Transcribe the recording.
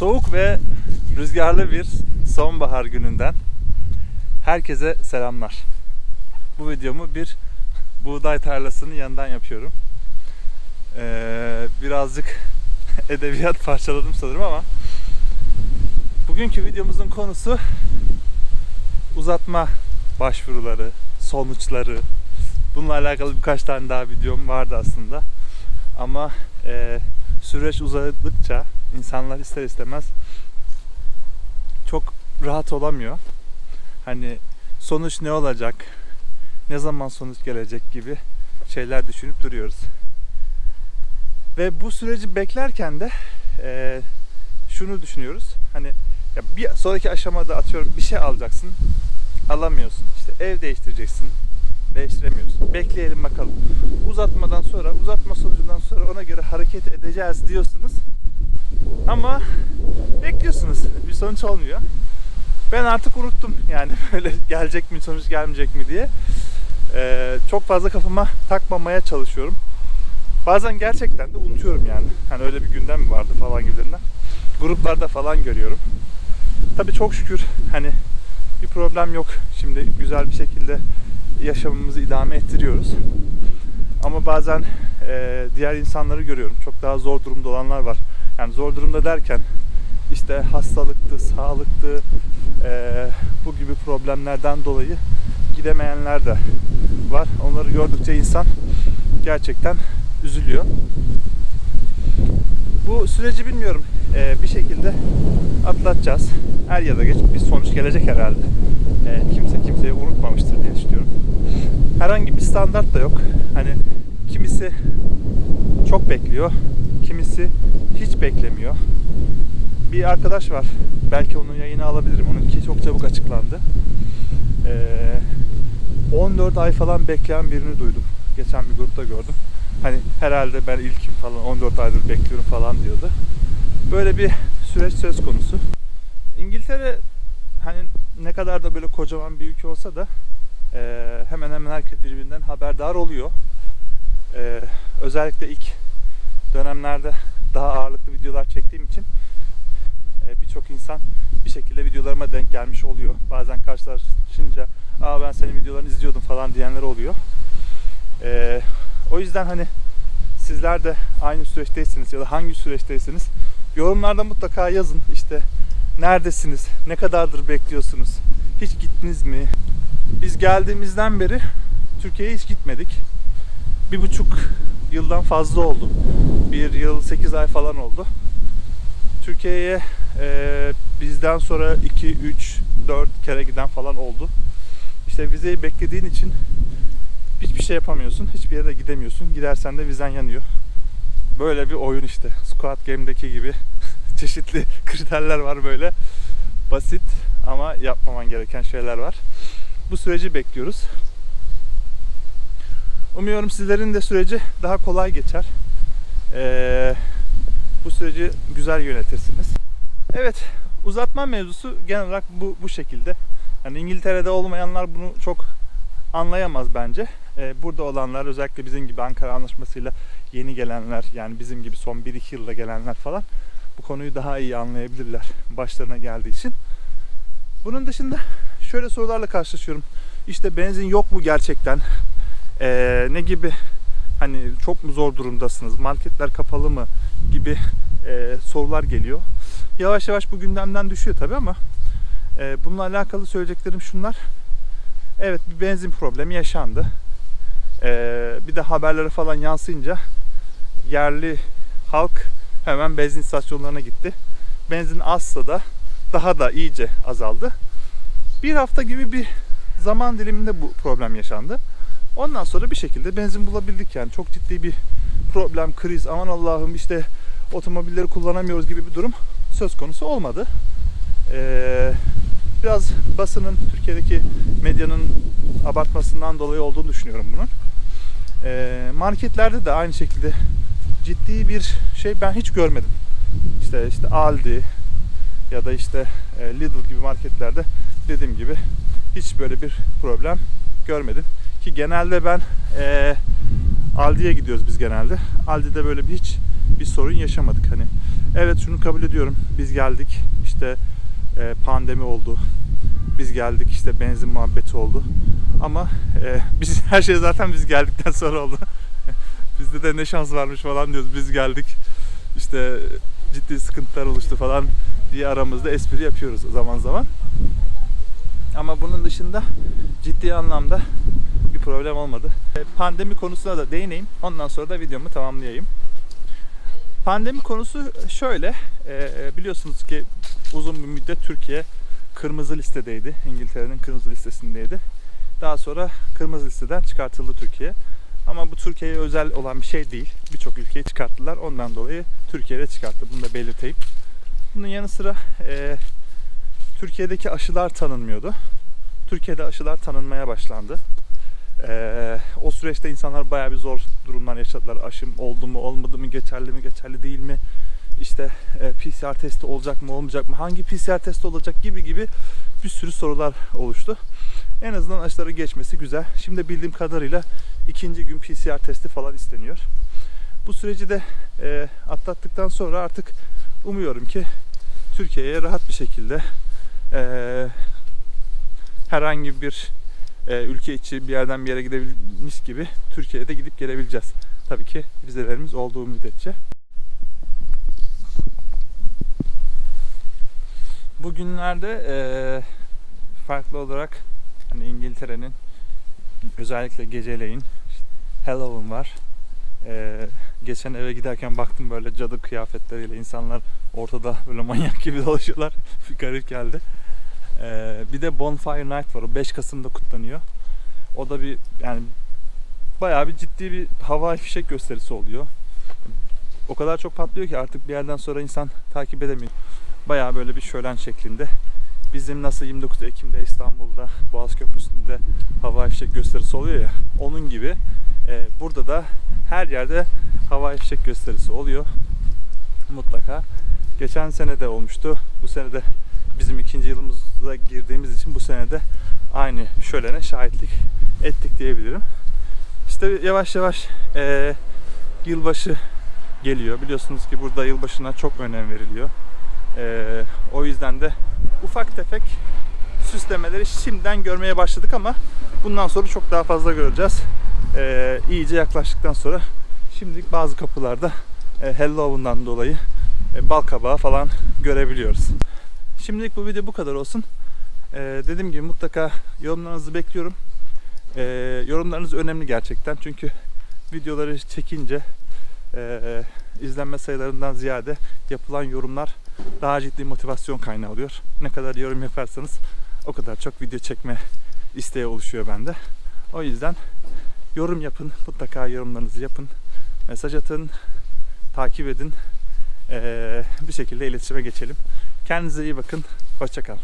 Soğuk ve rüzgarlı bir sonbahar gününden herkese selamlar. Bu videomu bir buğday tarlasının yanından yapıyorum. Ee, birazcık edebiyat parçaladım sanırım ama bugünkü videomuzun konusu uzatma başvuruları, sonuçları. Bununla alakalı birkaç tane daha videom vardı aslında. Ama e, süreç uzadıkça insanlar ister istemez çok rahat olamıyor. Hani sonuç ne olacak, ne zaman sonuç gelecek gibi şeyler düşünüp duruyoruz. Ve bu süreci beklerken de e, şunu düşünüyoruz. Hani ya bir sonraki aşamada atıyorum bir şey alacaksın, alamıyorsun. İşte ev değiştireceksin, değiştiremiyorsun. Bekleyelim bakalım. Uzatmadan sonra, uzatma sonucundan sonra ona göre hareket edeceğiz diyorsunuz. Ama bekliyorsunuz. Bir sonuç olmuyor. Ben artık unuttum yani böyle gelecek mi sonuç gelmeyecek mi diye. Ee, çok fazla kafama takmamaya çalışıyorum. Bazen gerçekten de unutuyorum yani. Hani öyle bir gündem mi vardı falan gibilerinden. Gruplarda falan görüyorum. Tabii çok şükür hani bir problem yok. Şimdi güzel bir şekilde yaşamımızı idame ettiriyoruz. Ama bazen e, diğer insanları görüyorum. Çok daha zor durumda olanlar var. Yani zor durumda derken işte hastalıktı, sağlıktı, e, bu gibi problemlerden dolayı gidemeyenler de var. Onları gördükçe insan gerçekten üzülüyor. Bu süreci bilmiyorum e, bir şekilde atlatacağız. Er ya da geç bir sonuç gelecek herhalde. E, kimse kimseyi unutmamıştır diye düşünüyorum. Herhangi bir standart da yok. Hani kimisi çok bekliyor, kimisi hiç beklemiyor. Bir arkadaş var. Belki onun yayını alabilirim. Onunki çok çabuk açıklandı. Ee, 14 ay falan bekleyen birini duydum. Geçen bir grupta gördüm. Hani herhalde ben ilkim falan 14 aydır bekliyorum falan diyordu. Böyle bir süreç söz konusu. İngiltere hani ne kadar da böyle kocaman bir ülke olsa da e, hemen hemen herkes birbirinden haberdar oluyor. E, özellikle ilk dönemlerde daha ağırlıklı videolar çektiğim için e, birçok insan bir şekilde videolarıma denk gelmiş oluyor. Bazen karşılaşınca Aa ben senin videolarını izliyordum falan diyenler oluyor. E, o yüzden hani sizler de aynı süreçteyseniz ya da hangi süreçteyseniz yorumlarda mutlaka yazın. İşte neredesiniz? Ne kadardır bekliyorsunuz? Hiç gittiniz mi? Biz geldiğimizden beri Türkiye'ye hiç gitmedik. Bir buçuk yıldan fazla oldu. Bir yıl sekiz ay falan oldu. Türkiye'ye e, bizden sonra 2, 3, 4 kere giden falan oldu. İşte vizeyi beklediğin için hiçbir şey yapamıyorsun. Hiçbir yere gidemiyorsun. Gidersen de vizen yanıyor. Böyle bir oyun işte. Squad Game'deki gibi çeşitli kriterler var böyle. Basit ama yapmaman gereken şeyler var. Bu süreci bekliyoruz. Umuyorum sizlerin de süreci daha kolay geçer. Ee, bu süreci güzel yönetirsiniz. Evet, uzatma mevzusu genel olarak bu, bu şekilde. Yani İngiltere'de olmayanlar bunu çok anlayamaz bence. Ee, burada olanlar özellikle bizim gibi Ankara Anlaşması'yla yeni gelenler yani bizim gibi son 1-2 yılda gelenler falan bu konuyu daha iyi anlayabilirler başlarına geldiği için. Bunun dışında şöyle sorularla karşılaşıyorum. İşte benzin yok mu gerçekten? Ee, ne gibi hani çok mu zor durumdasınız? Marketler kapalı mı? gibi e, sorular geliyor. Yavaş yavaş bu gündemden düşüyor tabi ama e, bununla alakalı söyleyeceklerim şunlar. Evet bir benzin problemi yaşandı. E, bir de haberlere falan yansıyınca yerli halk hemen benzin istasyonlarına gitti. Benzin azsa da daha da iyice azaldı. Bir hafta gibi bir zaman diliminde bu problem yaşandı. Ondan sonra bir şekilde benzin bulabildik yani. Çok ciddi bir problem, kriz, aman Allah'ım işte otomobilleri kullanamıyoruz gibi bir durum söz konusu olmadı. Ee, biraz basının, Türkiye'deki medyanın abartmasından dolayı olduğunu düşünüyorum bunun. Ee, marketlerde de aynı şekilde ciddi bir şey ben hiç görmedim. İşte işte Aldi ya da işte e, Lidl gibi marketlerde dediğim gibi hiç böyle bir problem görmedim. Ki genelde ben e, Aldi'ye gidiyoruz biz genelde. Aldi'de böyle bir hiç bir sorun yaşamadık. Hani evet şunu kabul ediyorum. Biz geldik işte e, pandemi oldu. Biz geldik işte benzin muhabbeti oldu. Ama e, biz her şey zaten biz geldikten sonra oldu. Bizde de ne şans varmış falan diyoruz. Biz geldik işte ciddi sıkıntılar oluştu falan diye aramızda espri yapıyoruz zaman zaman. Ama bunun dışında ciddi anlamda bir problem olmadı. E, Pandemi konusuna da değineyim. Ondan sonra da videomu tamamlayayım. Pandemi konusu şöyle. e, biliyorsunuz ki uzun bir müddet Türkiye kırmızı listedeydi. İngiltere'nin kırmızı listesindeydi. Daha sonra kırmızı listeden çıkartıldı Türkiye. Ama bu Türkiye'ye özel olan bir şey değil. Birçok ülkeyi çıkarttılar. Ondan dolayı Türkiye'de çıkarttı. Bunu da belirteyim. Bunun yanı sıra e, Türkiye'deki aşılar tanınmıyordu. Türkiye'de aşılar tanınmaya başlandı. Ee, o süreçte insanlar bayağı bir zor durumlar yaşadılar. Aşım oldu mu, olmadı mı, geçerli mi, geçerli değil mi? İşte e, PCR testi olacak mı, olmayacak mı? Hangi PCR testi olacak gibi gibi bir sürü sorular oluştu. En azından aşıları geçmesi güzel. Şimdi bildiğim kadarıyla ikinci gün PCR testi falan isteniyor. Bu süreci de e, atlattıktan sonra artık umuyorum ki Türkiye'ye rahat bir şekilde e, herhangi bir ülke içi bir yerden bir yere gidebilmiş gibi Türkiye'de gidip gelebileceğiz. Tabii ki vizelerimiz olduğu müddetçe. Bugünlerde e, farklı olarak hani İngiltere'nin özellikle geceleyin Halloween var. E, geçen eve giderken baktım böyle cadı kıyafetleriyle insanlar ortada böyle manyak gibi dolaşıyorlar. bir garip geldi. Ee, bir de Bonfire Night var. O 5 Kasım'da kutlanıyor. O da bir yani bayağı bir ciddi bir hava fişek gösterisi oluyor. O kadar çok patlıyor ki artık bir yerden sonra insan takip edemiyor. Bayağı böyle bir şölen şeklinde. Bizim nasıl 29 Ekim'de İstanbul'da Boğaz Köprüsü'nde hava fişek gösterisi oluyor ya. Onun gibi e, burada da her yerde hava fişek gösterisi oluyor. Mutlaka. Geçen sene de olmuştu. Bu sene de bizim ikinci yılımıza girdiğimiz için bu sene de aynı şölene şahitlik ettik diyebilirim. İşte yavaş yavaş eee, yılbaşı geliyor. Biliyorsunuz ki burada yılbaşına çok önem veriliyor. Eee, o yüzden de ufak tefek süslemeleri şimdiden görmeye başladık ama bundan sonra çok daha fazla göreceğiz. Eee iyice yaklaştıktan sonra şimdilik bazı kapılarda e, Halloween'dan dolayı e, bal kabağı falan görebiliyoruz. Şimdilik bu video bu kadar olsun. Ee, dediğim gibi mutlaka yorumlarınızı bekliyorum. Ee, yorumlarınız önemli gerçekten çünkü videoları çekince e, izlenme sayılarından ziyade yapılan yorumlar daha ciddi motivasyon kaynağı oluyor. Ne kadar yorum yaparsanız o kadar çok video çekme isteği oluşuyor bende. O yüzden yorum yapın, mutlaka yorumlarınızı yapın, mesaj atın, takip edin. Ee, bir şekilde iletişime geçelim. Kendinize iyi bakın. Hoşçakalın.